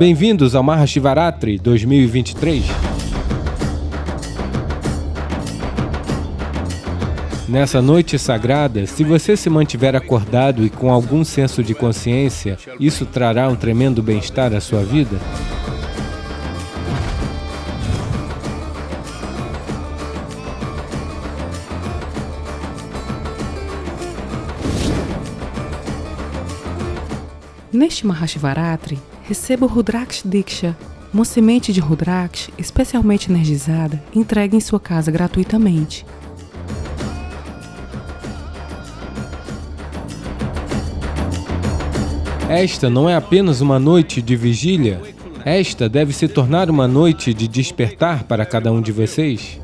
Bem-vindos ao Mahashivaratri 2023. Nessa noite sagrada, se você se mantiver acordado e com algum senso de consciência, isso trará um tremendo bem-estar à sua vida? Neste Mahashivaratri, receba o Rudraksh Diksha, uma semente de Rudraksh especialmente energizada, entregue em sua casa gratuitamente. Esta não é apenas uma noite de vigília, esta deve se tornar uma noite de despertar para cada um de vocês.